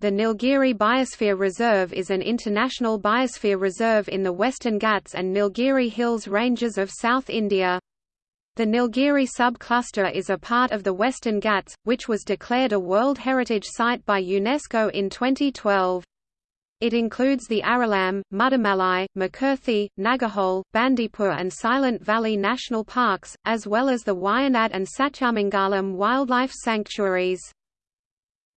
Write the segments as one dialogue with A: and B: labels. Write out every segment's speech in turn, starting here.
A: The Nilgiri Biosphere Reserve is an international biosphere reserve in the Western Ghats and Nilgiri Hills ranges of South India. The Nilgiri subcluster is a part of the Western Ghats, which was declared a World Heritage Site by UNESCO in 2012. It includes the Aralam, Mudumalai, Mukurthi, Nagarhole, Bandipur and Silent Valley National Parks, as well as the Wayanad and Satyamangalam wildlife sanctuaries.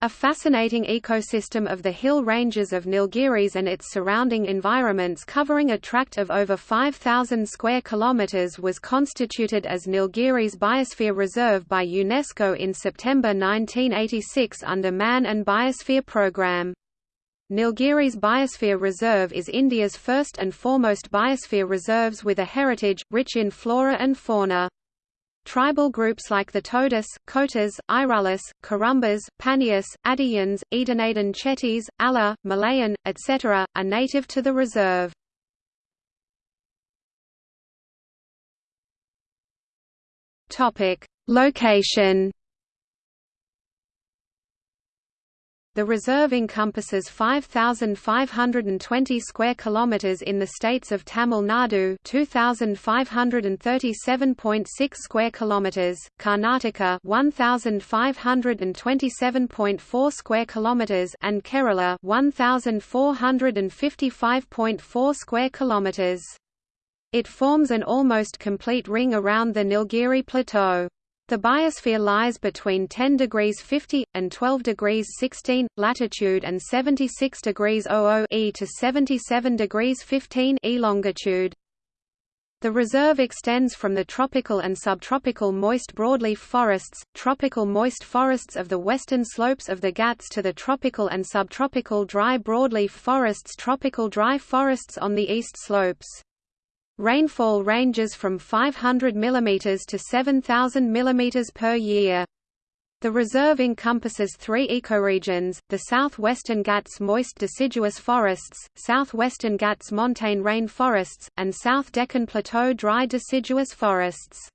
A: A fascinating ecosystem of the hill ranges of Nilgiris and its surrounding environments covering a tract of over 5,000 square kilometers was constituted as Nilgiris Biosphere Reserve by UNESCO in September 1986 under Man and Biosphere Programme. Nilgiris Biosphere Reserve is India's first and foremost biosphere reserves with a heritage, rich in flora and fauna. Tribal groups like the Todas, Kotas, Irulis, Kurumbas, Panias, Adiyans, Edanadan Chettis, Allah, Malayan, etc., are native to the reserve. Location The reserve encompasses 5520 square kilometers in the states of Tamil Nadu, 2537.6 square kilometers, Karnataka, 1527.4 square kilometers, and Kerala, 1455.4 square kilometers. It forms an almost complete ring around the Nilgiri Plateau. The biosphere lies between 10 degrees 50 and 12 degrees 16 latitude and 76 degrees 00 e to 77 degrees 15 e longitude. The reserve extends from the tropical and subtropical moist broadleaf forests, tropical moist forests of the western slopes of the Ghats to the tropical and subtropical dry broadleaf forests tropical dry forests on the east slopes. Rainfall ranges from 500 mm to 7,000 mm per year. The reserve encompasses three ecoregions, the southwestern Ghats moist deciduous forests, southwestern Ghats montane rain forests, and South Deccan Plateau dry deciduous forests.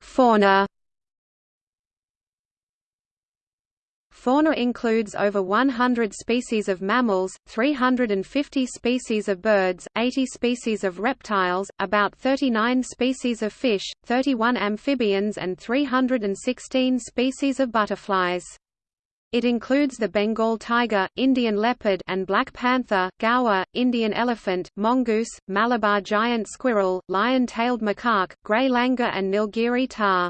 A: Fauna Fauna includes over 100 species of mammals, 350 species of birds, 80 species of reptiles, about 39 species of fish, 31 amphibians and 316 species of butterflies. It includes the Bengal tiger, Indian leopard and black panther, gaur, Indian elephant, mongoose, Malabar giant squirrel, lion-tailed macaque, grey langur and Nilgiri tahr.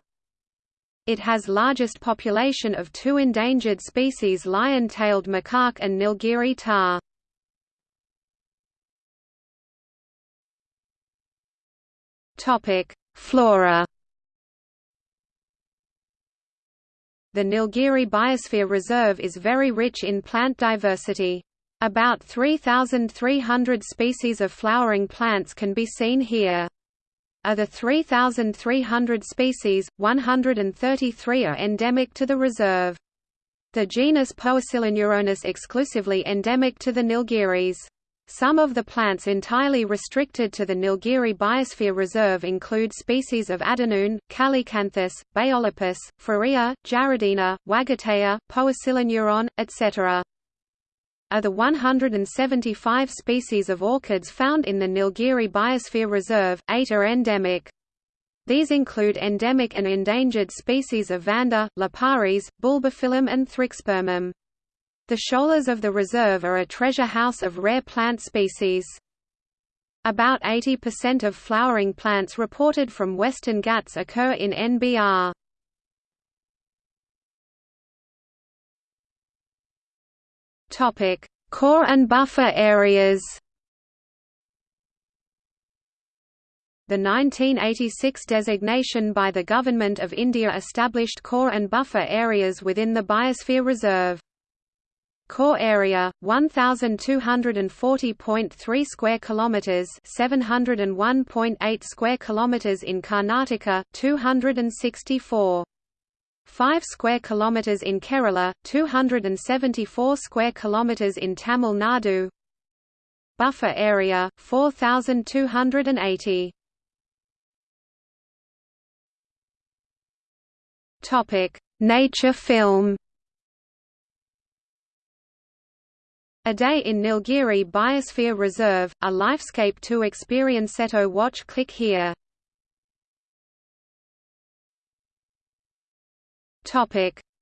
A: It has largest population of two endangered species lion-tailed macaque and Nilgiri. Topic: Flora. The Nilgiri Biosphere Reserve is very rich in plant diversity. About 3,300 species of flowering plants can be seen here. Of the 3,300 species, 133 are endemic to the reserve. The genus Poeciloneuron is exclusively endemic to the Nilgiris. Some of the plants entirely restricted to the Nilgiri Biosphere Reserve include species of Adenoon, Calacanthus, Baeolepis, Frerea, Jerdonia, Wagatea, Poeciloneuron, etc. Of the 175 species of orchids found in the Nilgiri Biosphere Reserve, eight are endemic. These include endemic and endangered species of Vanda, Liparis, Bulbophyllum and Thrixspermum. The sholas of the reserve are a treasure house of rare plant species. About 80% of flowering plants reported from Western Ghats occur in NBR. Topic: Core and buffer areas. The 1986 designation by the Government of India established core and buffer areas within the Biosphere Reserve. Core area 1240.3 square kilometers, 701.8 square kilometers in Karnataka, 264 5 square kilometers in Kerala, 274 square kilometers in Tamil Nadu. Buffer area 4280. Topic: Nature film. A Day in Nilgiri Biosphere Reserve, a Lifescape to experience Seto watch click here.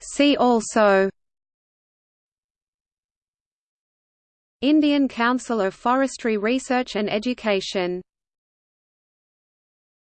A: See also Indian Council of Forestry Research and Education